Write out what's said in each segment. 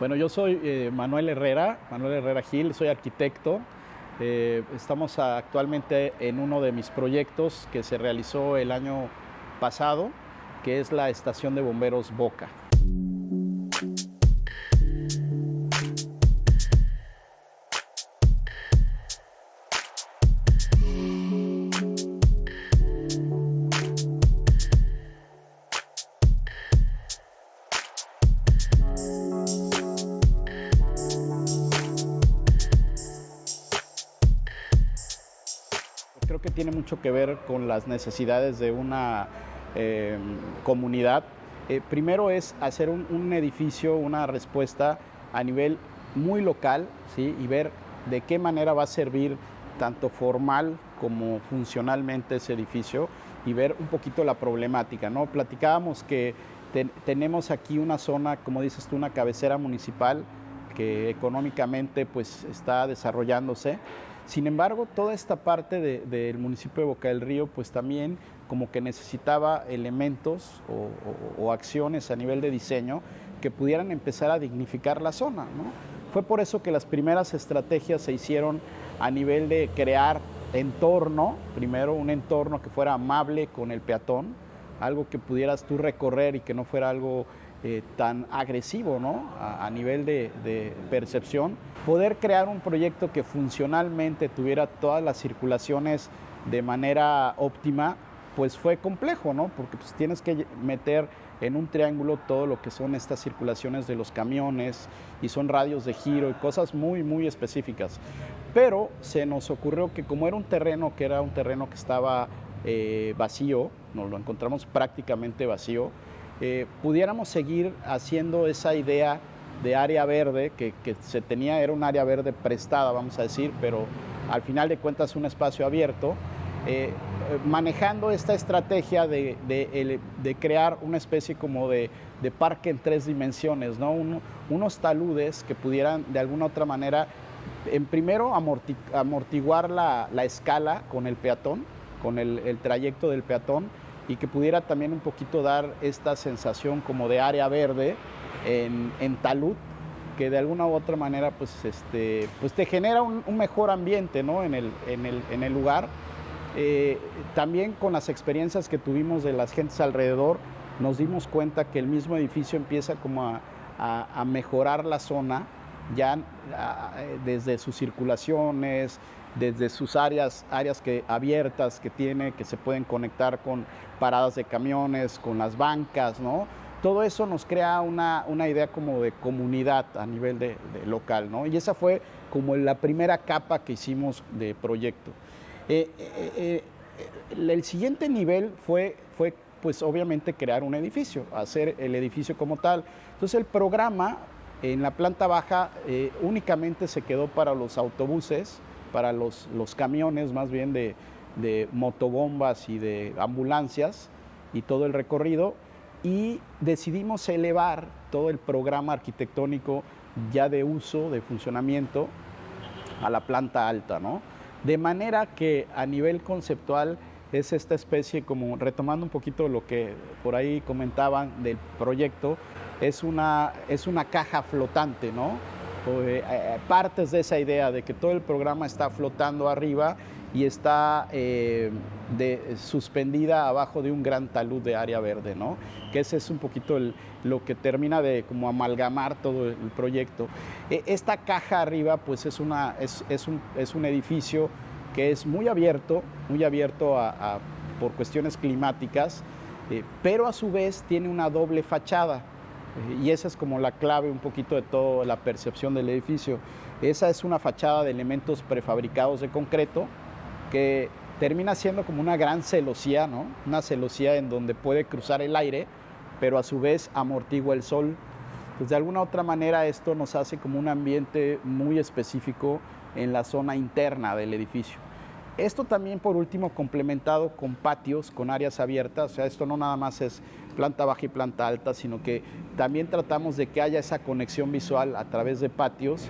Bueno, yo soy eh, Manuel Herrera, Manuel Herrera Gil, soy arquitecto. Eh, estamos actualmente en uno de mis proyectos que se realizó el año pasado, que es la estación de bomberos Boca. Que ver con las necesidades de una eh, comunidad. Eh, primero es hacer un, edificio, una respuesta a nivel muy local ¿sí? y ver de qué manera va a servir tanto formal como funcionalmente ese edificio y ver un poquito la problemática. ¿no? Platicábamos que tenemos aquí una zona, como dices tú, una cabecera municipal que económicamente pues, está desarrollándose sin embargo, toda esta parte del municipio de Boca del Río, pues también como que necesitaba elementos o, acciones a nivel de diseño que pudieran empezar a dignificar la zona. Fue por eso que las primeras estrategias se hicieron a nivel de crear entorno, primero un entorno que fuera amable con el peatón, algo que pudieras tú recorrer y que no fuera algo eh, tan agresivo ¿no? a, nivel de, percepción, poder crear un proyecto que funcionalmente tuviera todas las circulaciones de manera óptima, pues fue complejo, ¿no? porque pues, tienes que meter en un triángulo todo lo que son estas circulaciones de los camiones y son radios de giro y cosas muy, muy específicas. Pero se nos ocurrió que como era un terreno que era un terreno que estaba eh, vacío, nos lo encontramos prácticamente vacío, eh, pudiéramos seguir haciendo esa idea de área verde que, se tenía, era un área verde prestada, vamos a decir, pero al final de cuentas un espacio abierto, eh, manejando esta estrategia de, crear una especie como de, parque en tres dimensiones, ¿no? unos taludes que pudieran de alguna otra manera, en primero amortiguar la, escala con el peatón, con el trayecto del peatón, y que pudiera también un poquito dar esta sensación como de área verde en, en talud, que de alguna u otra manera pues, este, pues te genera un, mejor ambiente ¿no? en, el, en, el, en el lugar. Eh, también con las experiencias que tuvimos de las gentes alrededor, nos dimos cuenta que el mismo edificio empieza como a, a, a mejorar la zona, ya desde sus circulaciones, desde sus áreas, áreas que, abiertas que tiene, que se pueden conectar con paradas de camiones, con las bancas, ¿no? Todo eso nos crea una, idea como de comunidad a nivel de, local, ¿no? Y esa fue como la primera capa que hicimos de proyecto. Eh, eh, eh, el siguiente nivel fue, fue, pues obviamente, crear un edificio, hacer el edificio como tal. Entonces el programa en la planta baja únicamente se quedó para los autobuses, para los, los camiones más bien de, de motobombas y de ambulancias y todo el recorrido y decidimos elevar todo el programa arquitectónico ya de uso, de funcionamiento a la planta alta, ¿no? De manera que a nivel conceptual es esta especie, como retomando un poquito lo que por ahí comentaban del proyecto, es una, es una caja flotante, ¿no? Eh, eh, partes de esa idea de que todo el programa está flotando arriba y está eh, suspendida abajo de un gran talud de área verde, ¿no? Que ese es un poquito lo que termina de como amalgamar todo el proyecto. E, esta caja arriba, pues es, una, es, un, edificio que es muy abierto, muy abierto por cuestiones climáticas, pero a su vez tiene una doble fachada. Y esa es como la clave un poquito de toda la percepción del edificio. Esa es una fachada de elementos prefabricados de concreto que termina siendo como una gran celosía, ¿no? Una celosía en donde puede cruzar el aire, pero a su vez amortigua el sol. Pues de alguna otra manera esto nos hace como un ambiente muy específico en la zona interna del edificio. Esto también, por último, complementado con patios, con áreas abiertas. O sea, esto no nada más es planta baja y planta alta, sino que también tratamos de que haya esa conexión visual a través de patios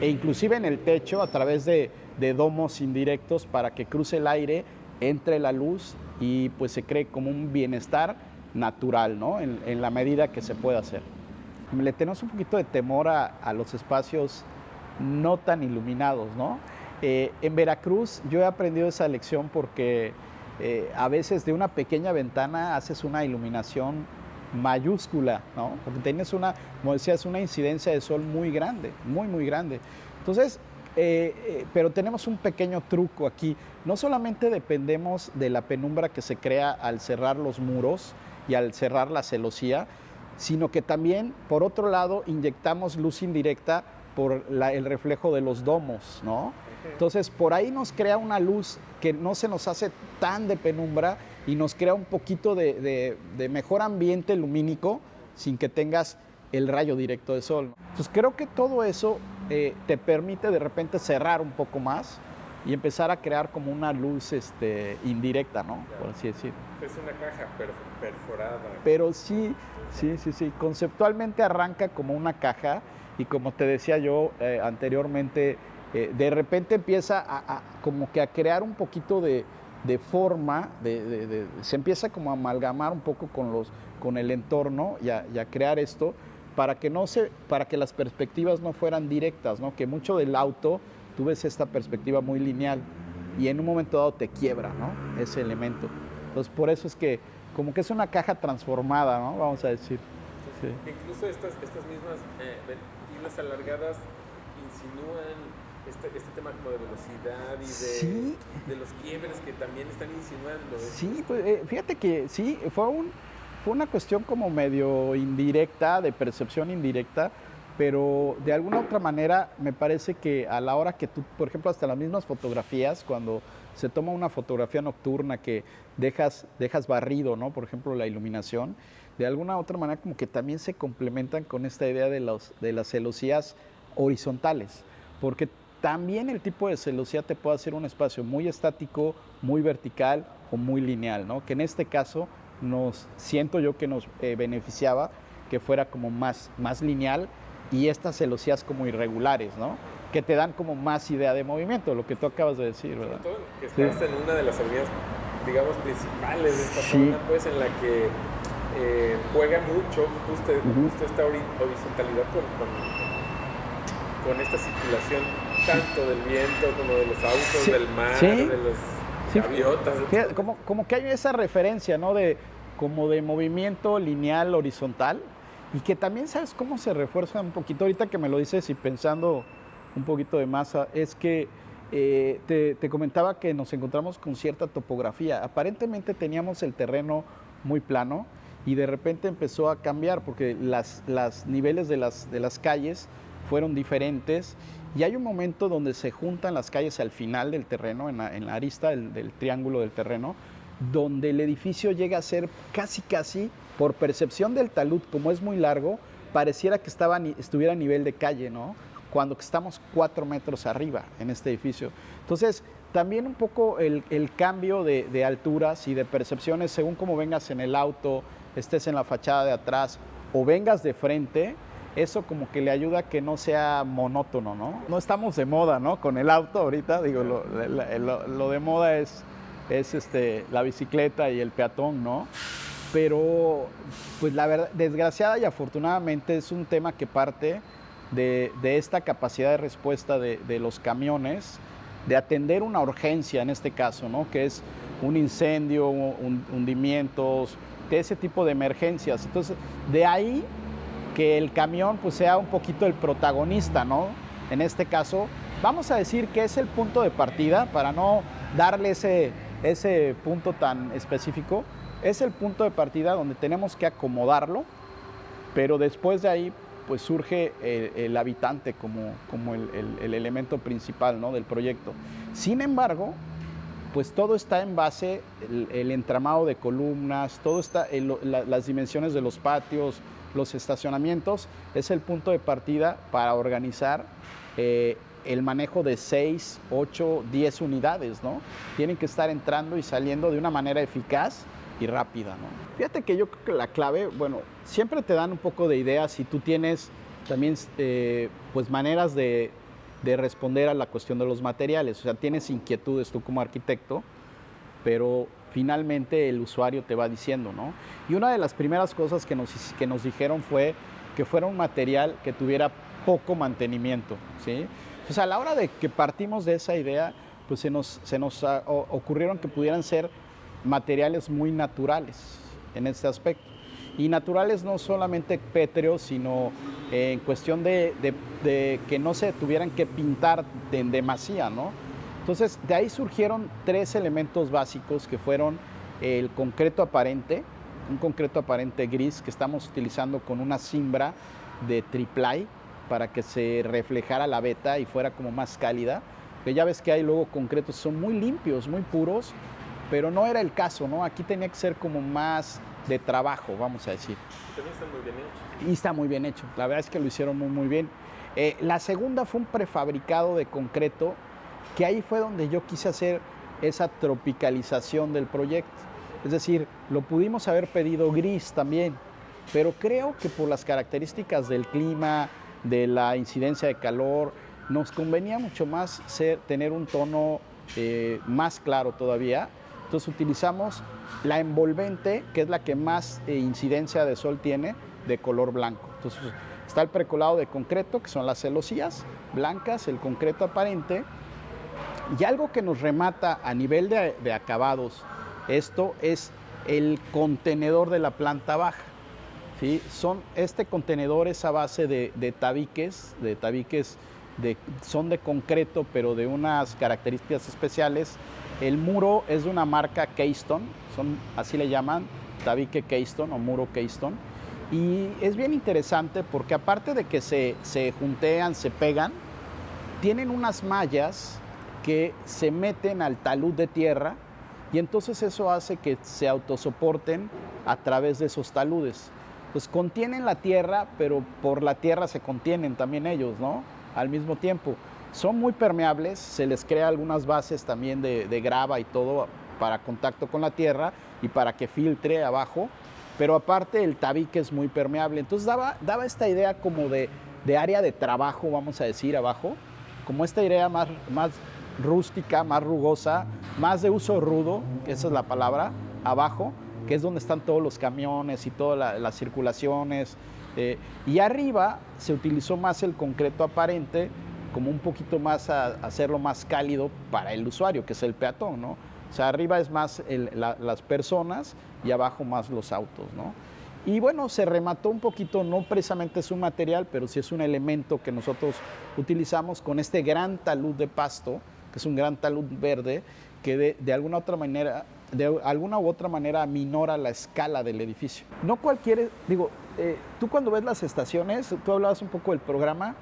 e inclusive en el techo a través de, domos indirectos para que cruce el aire, entre la luz y pues se cree como un bienestar natural, ¿no? En, en la medida que se pueda hacer. le tenemos un poquito de temor a, a los espacios no tan iluminados, ¿no? Eh, en Veracruz yo he aprendido esa lección porque eh, a veces de una pequeña ventana haces una iluminación mayúscula, ¿no? Porque tienes una, como decías, una incidencia de sol muy grande, muy, muy grande. Entonces, eh, pero tenemos un pequeño truco aquí. No solamente dependemos de la penumbra que se crea al cerrar los muros y al cerrar la celosía, sino que también, por otro lado, inyectamos luz indirecta por el reflejo de los domos, ¿no? Entonces, por ahí nos crea una luz que no se nos hace tan de penumbra y nos crea un poquito de, mejor ambiente lumínico sin que tengas el rayo directo de sol. Entonces, creo que todo eso eh, te permite de repente cerrar un poco más y empezar a crear como una luz este, indirecta, ¿no? Por así decirlo. Es una caja perforada. Pero sí, sí, sí, sí. Conceptualmente arranca como una caja y como te decía yo eh, anteriormente, eh, de repente empieza a, como que a crear un poquito de, forma, se empieza como a amalgamar un poco con, los, con el entorno y a, crear esto para que, no se, para que las perspectivas no fueran directas, ¿no? que mucho del auto tú ves esta perspectiva muy lineal y en un momento dado te quiebra ¿no? ese elemento. Entonces por eso es que como que es una caja transformada, ¿no? vamos a decir. Incluso estas, estas mismas eh, alargadas insinúan este, este, tema como de velocidad y de, los quiebres que también están insinuando. ¿eh? Sí, pues, eh, fíjate que sí, fue, un, fue una cuestión como medio indirecta, de percepción indirecta, pero de alguna otra manera me parece que a la hora que tú, por ejemplo, hasta las mismas fotografías, cuando se toma una fotografía nocturna que dejas, dejas barrido, ¿no? Por ejemplo, la iluminación, de alguna otra manera como que también se complementan con esta idea de, los, de las celosías horizontales, porque también el tipo de celosía te puede hacer un espacio muy estático, muy vertical o muy lineal, ¿no? que en este caso nos siento yo que nos eh, beneficiaba que fuera como más, más lineal y estas celosías como irregulares, ¿no? que te dan como más idea de movimiento, lo que tú acabas de decir, ¿verdad? que estás en una de las avenidas, digamos, principales de esta zona, pues en la que eh, juega mucho justo, esta horizontalidad con, con, esta circulación tanto del viento como de los autos, del mar, de los gaviotas. como, como que hay esa referencia, ¿no? De, como de movimiento lineal, horizontal, y que también sabes cómo se refuerza un poquito, ahorita que me lo dices y pensando un poquito de masa, es que eh, te, te, comentaba que nos encontramos con cierta topografía. Aparentemente teníamos el terreno muy plano, y de repente empezó a cambiar porque las, las niveles de las, de las calles fueron diferentes y hay un momento donde se juntan las calles al final del terreno, en la, arista del, triángulo del terreno, donde el edificio llega a ser casi casi, por percepción del talud, como es muy largo, pareciera que estaba, estuviera a nivel de calle, ¿no? Cuando estamos cuatro metros arriba en este edificio. Entonces, también un poco el, el cambio de, de, alturas y de percepciones según cómo vengas en el auto, estés en la fachada de atrás o vengas de frente, eso como que le ayuda a que no sea monótono, ¿no? No estamos de moda, ¿no? Con el auto ahorita, digo, lo, lo, de moda es, es este, la bicicleta y el peatón, ¿no? Pero, pues la verdad, desgraciada y afortunadamente es un tema que parte de, de esta capacidad de respuesta de, de, los camiones, de atender una urgencia en este caso, ¿no? Que es un incendio, un, hundimientos, de ese tipo de emergencias. Entonces, de ahí que el camión pues sea un poquito el protagonista, ¿no? En este caso, vamos a decir que es el punto de partida, para no darle ese, ese punto tan específico, es el punto de partida donde tenemos que acomodarlo, pero después de ahí pues surge el, habitante como, como el, el, elemento principal ¿no? del proyecto. Sin embargo, pues todo está en base, el, entramado de columnas, todo está, las dimensiones de los patios, los estacionamientos, es el punto de partida para organizar eh, el manejo de 6, 8, 10 unidades, ¿no? Tienen que estar entrando y saliendo de una manera eficaz y rápida. Fíjate que yo creo que la clave, bueno, siempre te dan un poco de ideas si tú tienes también, eh, pues, maneras de responder a la cuestión de los materiales. O sea, tienes inquietudes tú como arquitecto, pero finalmente el usuario te va diciendo, ¿no? Y una de las primeras cosas que nos, que nos dijeron fue que fuera un material que tuviera poco mantenimiento. ¿sí? Pues a la hora de que partimos de esa idea, pues se nos, se nos ah, ocurrieron que pudieran ser materiales muy naturales en este aspecto. Y naturales no solamente pétreos, sino en cuestión de, que no se tuvieran que pintar en demasía, ¿no? Entonces, de ahí surgieron tres elementos básicos que fueron el concreto aparente, un concreto aparente gris que estamos utilizando con una cimbra de triplay para que se reflejara la beta y fuera como más cálida. Que ya ves que hay luego concretos son muy limpios, muy puros, pero no era el caso, ¿no? Aquí tenía que ser como más de trabajo, vamos a decir. Y también está muy bien hecho. Y está muy bien hecho, la verdad es que lo hicieron muy, muy bien. Eh, la segunda fue un prefabricado de concreto, que ahí fue donde yo quise hacer esa tropicalización del proyecto. Es decir, lo pudimos haber pedido gris también, pero creo que por las características del clima, de la incidencia de calor, nos convenía mucho más ser, tener un tono eh, más claro todavía. Entonces utilizamos la envolvente, que es la que más eh, incidencia de sol tiene, de color blanco. Entonces está el precolado de concreto, que son las celosías blancas, el concreto aparente, y algo que nos remata a nivel de, acabados, esto es el contenedor de la planta baja. ¿sí? Son, este contenedor es a base de, tabiques, de tabiques de, son de concreto, pero de unas características especiales. El muro es de una marca Keystone, son, así le llaman, tabique Keystone o muro Keystone. Y es bien interesante porque aparte de que se, se juntean, se pegan, tienen unas mallas que se meten al talud de tierra y entonces eso hace que se autosoporten a través de esos taludes. Pues contienen la tierra, pero por la tierra se contienen también ellos, ¿no? Al mismo tiempo. Son muy permeables, se les crea algunas bases también de, grava y todo para contacto con la tierra y para que filtre abajo, pero aparte el tabique es muy permeable. Entonces daba, daba esta idea como de, de área de trabajo, vamos a decir, abajo, como esta idea más, más rústica, más rugosa, más de uso rudo, esa es la palabra, abajo, que es donde están todos los camiones y todas las circulaciones. Eh, y arriba se utilizó más el concreto aparente, como un poquito más a, hacerlo más cálido para el usuario, que es el peatón, ¿no? O sea, arriba es más las personas y abajo más los autos, ¿no? Y bueno, se remató un poquito, no precisamente es un material, pero sí es un elemento que nosotros utilizamos con este gran talud de pasto, que es un gran talud verde que de, alguna otra manera de alguna u otra manera minora la escala del edificio. No cualquier, digo, eh, tú cuando ves las estaciones, tú hablabas un poco del programa,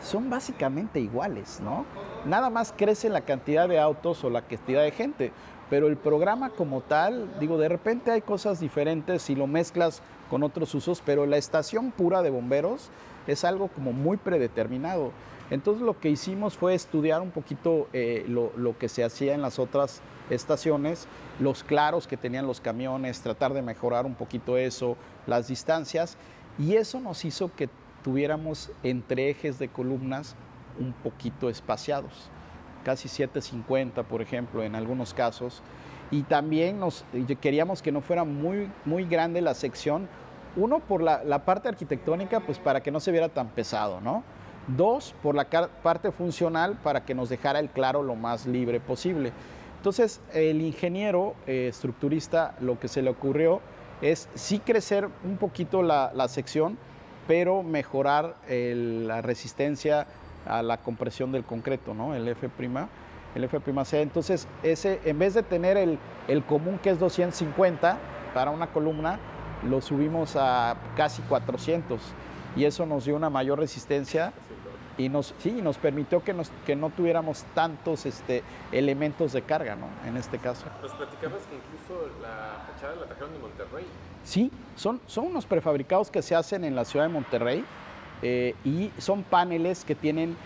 son básicamente iguales, ¿no? Nada más crece la cantidad de autos o la cantidad de gente, pero el programa como tal, digo, de repente hay cosas diferentes si lo mezclas con otros usos, pero la estación pura de bomberos es algo como muy predeterminado. Entonces lo que hicimos fue estudiar un poquito eh, lo, que se hacía en las otras estaciones, los claros que tenían los camiones, tratar de mejorar un poquito eso, las distancias, y eso nos hizo que tuviéramos entre ejes de columnas un poquito espaciados, casi 750 por ejemplo en algunos casos, y también nos, queríamos que no fuera muy, muy grande la sección, uno por la, la parte arquitectónica, pues para que no se viera tan pesado, ¿no? Dos, por la parte funcional para que nos dejara el claro lo más libre posible. Entonces, el ingeniero eh, estructurista lo que se le ocurrió es sí crecer un poquito la, sección, pero mejorar la resistencia a la compresión del concreto, ¿no? El F', el F''C. Entonces, ese, en vez de tener el, el común que es 250 para una columna, lo subimos a casi 400 y eso nos dio una mayor resistencia y nos, sí, nos permitió que, nos, que no tuviéramos tantos este, elementos de carga, ¿no? En este caso. Nos platicabas que incluso la fachada la trajeron de Monterrey. Sí, son, son unos prefabricados que se hacen en la ciudad de Monterrey eh, y son paneles que tienen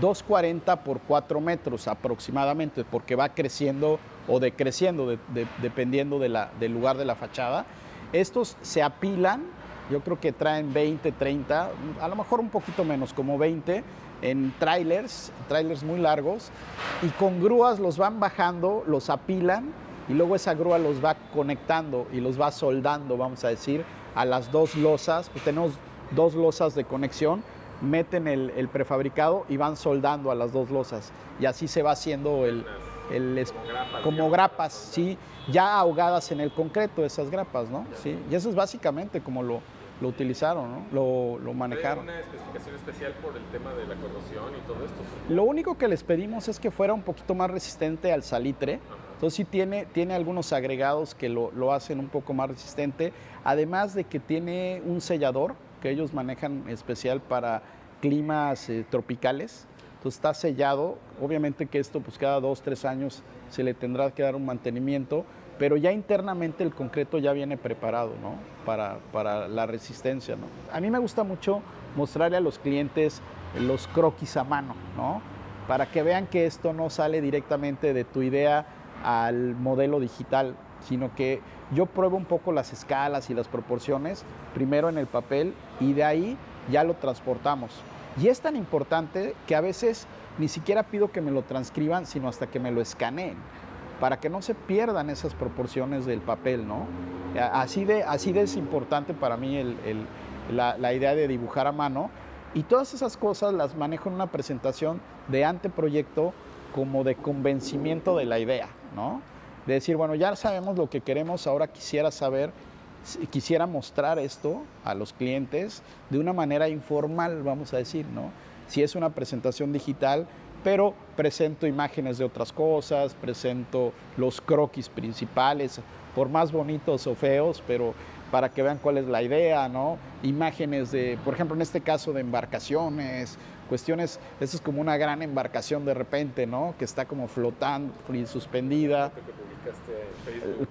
2,40 por 4 metros aproximadamente, porque va creciendo o decreciendo dependiendo de la, del lugar de la fachada. Estos se apilan yo creo que traen 20, 30, a lo mejor un poquito menos, como 20 en trailers, trailers muy largos, y con grúas los van bajando, los apilan y luego esa grúa los va conectando y los va soldando, vamos a decir, a las dos losas. Pues tenemos dos losas de conexión, meten el, prefabricado y van soldando a las dos losas. Y así se va haciendo el, el como grapas, sí, ya ahogadas en el concreto, esas grapas, ¿no? Sí, y eso es básicamente como lo, lo utilizaron, ¿no? lo, lo manejaron. una especificación especial por el tema de la corrosión y todo esto? Lo único que les pedimos es que fuera un poquito más resistente al salitre. Entonces sí tiene, tiene algunos agregados que lo, lo, hacen un poco más resistente, además de que tiene un sellador que ellos manejan especial para climas eh, tropicales. Entonces está sellado, obviamente que esto pues cada dos, tres años se le tendrá que dar un mantenimiento, pero ya internamente el concreto ya viene preparado ¿no? para, para, la resistencia. A mí me gusta mucho mostrarle a los clientes los croquis a mano, ¿no? para que vean que esto no sale directamente de tu idea al modelo digital, sino que yo pruebo un poco las escalas y las proporciones, primero en el papel, y de ahí ya lo transportamos. Y es tan importante que a veces ni siquiera pido que me lo transcriban, sino hasta que me lo escaneen para que no se pierdan esas proporciones del papel, ¿no? Así de, así de es importante para mí la, idea de dibujar a mano y todas esas cosas las manejo en una presentación de anteproyecto como de convencimiento de la idea, ¿no? De decir, bueno, ya sabemos lo que queremos, ahora quisiera saber, quisiera mostrar esto a los clientes de una manera informal, vamos a decir, ¿no? Si es una presentación digital, pero presento imágenes de otras cosas, presento los croquis principales, por más bonitos o feos, pero para que vean cuál es la idea, ¿no? Imágenes de, por ejemplo, en este caso de embarcaciones, cuestiones, esto es como una gran embarcación de repente, ¿no? Que está como flotando y suspendida.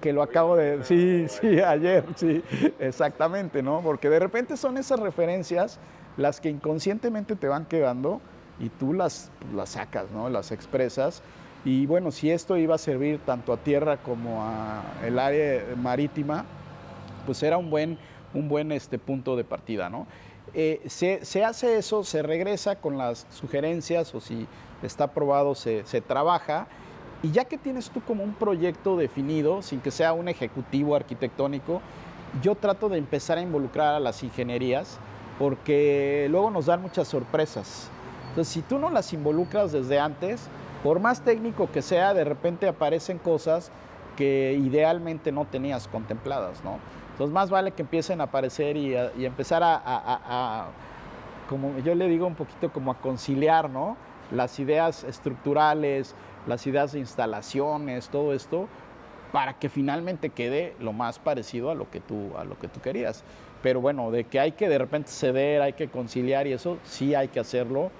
Que lo acabo de, sí, sí, ayer, sí, exactamente, ¿no? Porque de repente son esas referencias las que inconscientemente te van quedando y tú las, las sacas, ¿no? las expresas. Y bueno, si esto iba a servir tanto a tierra como a el área marítima, pues era un buen, un buen este, punto de partida. ¿no? Eh, se, se, hace eso, se regresa con las sugerencias o si está aprobado se, se trabaja. Y ya que tienes tú como un proyecto definido, sin que sea un ejecutivo arquitectónico, yo trato de empezar a involucrar a las ingenierías porque luego nos dan muchas sorpresas. Entonces, si tú no las involucras desde antes, por más técnico que sea, de repente aparecen cosas que idealmente no tenías contempladas, ¿no? Entonces, más vale que empiecen a aparecer y, empezar a, como yo le digo un poquito, como a conciliar, ¿no? Las ideas estructurales, las ideas de instalaciones, todo esto, para que finalmente quede lo más parecido a lo que tú, a lo que tú querías. Pero bueno, de que hay que de repente ceder, hay que conciliar y eso, sí hay que hacerlo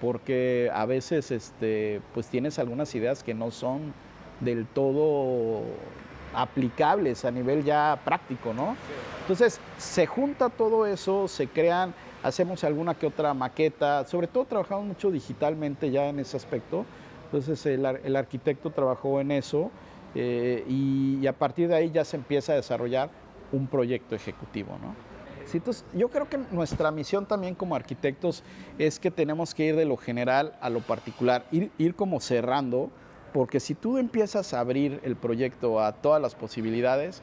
porque a veces este, pues tienes algunas ideas que no son del todo aplicables a nivel ya práctico, ¿no? Entonces, se junta todo eso, se crean, hacemos alguna que otra maqueta, sobre todo trabajamos mucho digitalmente ya en ese aspecto, entonces el, arquitecto trabajó en eso eh, y, y a partir de ahí ya se empieza a desarrollar un proyecto ejecutivo, ¿no? Entonces, yo creo que nuestra misión también como arquitectos es que tenemos que ir de lo general a lo particular, ir, ir como cerrando, porque si tú empiezas a abrir el proyecto a todas las posibilidades,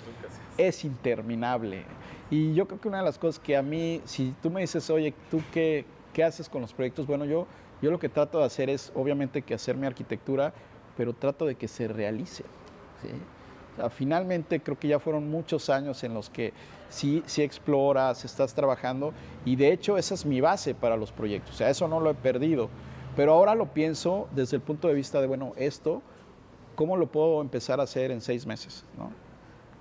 es interminable. Y yo creo que una de las cosas que a mí, si tú me dices, oye, ¿tú qué, qué haces con los proyectos? Bueno, yo, yo lo que trato de hacer es, obviamente, que hacer mi arquitectura, pero trato de que se realice. ¿sí? Finalmente creo que ya fueron muchos años en los que sí, sí exploras, estás trabajando y de hecho esa es mi base para los proyectos, o sea, eso no lo he perdido, pero ahora lo pienso desde el punto de vista de, bueno, esto, ¿cómo lo puedo empezar a hacer en seis meses? ¿no?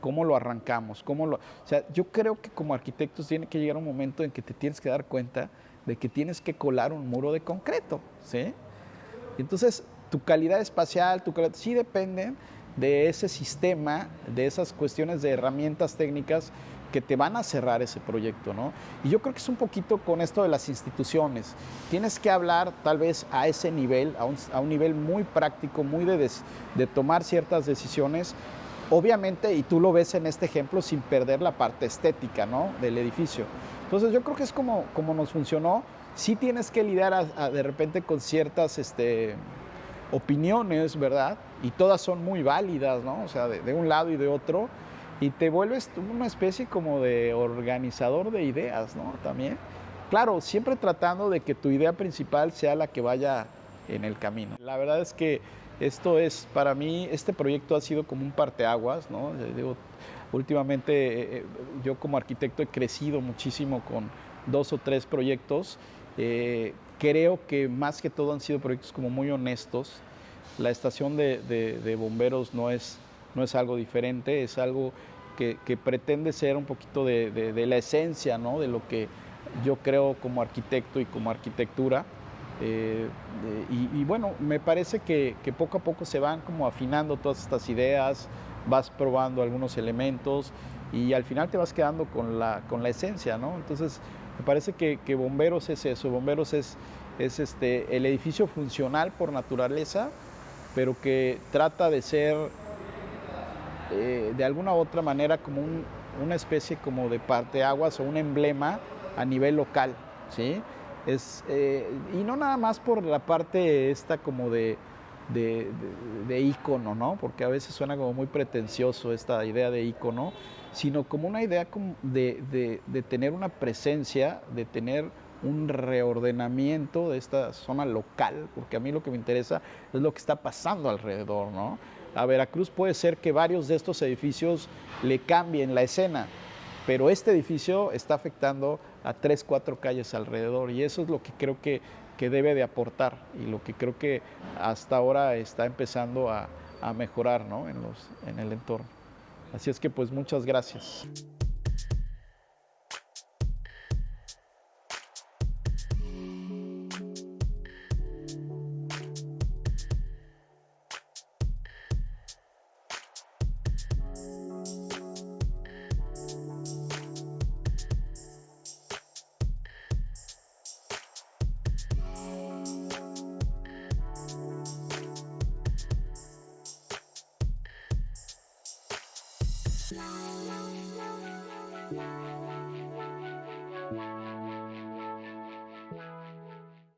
¿Cómo lo arrancamos? ¿Cómo lo... O sea, yo creo que como arquitectos tiene que llegar un momento en que te tienes que dar cuenta de que tienes que colar un muro de concreto, ¿sí? Entonces, tu calidad espacial, tu calidad, sí dependen de ese sistema, de esas cuestiones de herramientas técnicas que te van a cerrar ese proyecto, ¿no? Y yo creo que es un poquito con esto de las instituciones. Tienes que hablar tal vez a ese nivel, a un, nivel muy práctico, muy de, de tomar ciertas decisiones, obviamente, y tú lo ves en este ejemplo, sin perder la parte estética, ¿no? Del edificio. Entonces yo creo que es como, como nos funcionó. Sí tienes que lidiar de repente con ciertas este, opiniones, ¿verdad? y todas son muy válidas, ¿no? O sea, de, un lado y de otro, y te vuelves una especie como de organizador de ideas, ¿no? También, Claro, siempre tratando de que tu idea principal sea la que vaya en el camino. La verdad es que esto es, para mí, este proyecto ha sido como un parteaguas, ¿no? Digo, últimamente eh, eh, yo como arquitecto he crecido muchísimo con dos o tres proyectos. Eh, creo que más que todo han sido proyectos como muy honestos. La estación de, bomberos no es, no es algo diferente, es algo que, pretende ser un poquito de, la esencia, ¿no? De lo que yo creo como arquitecto y como arquitectura. Eh, y, bueno, me parece que, poco a poco se van como afinando todas estas ideas, vas probando algunos elementos y al final te vas quedando con la, con la esencia, ¿no? Entonces, me parece que, Bomberos es eso, Bomberos es, es este, el edificio funcional por naturaleza, pero que trata de ser eh, de alguna u otra manera como una especie como de parteaguas o un emblema a nivel local, ¿sí? Es, eh, y no nada más por la parte esta como de, de, de, ícono, ¿no? Porque a veces suena como muy pretencioso esta idea de ícono, sino como una idea de, de, tener una presencia, de tener un reordenamiento de esta zona local, porque a mí lo que me interesa es lo que está pasando alrededor, ¿no? A Veracruz puede ser que varios de estos edificios le cambien la escena, pero este edificio está afectando a tres, cuatro calles alrededor y eso es lo que creo que, que debe de aportar y lo que creo que hasta ahora está empezando a, mejorar ¿no? en, los, en el entorno. Así es que pues muchas gracias.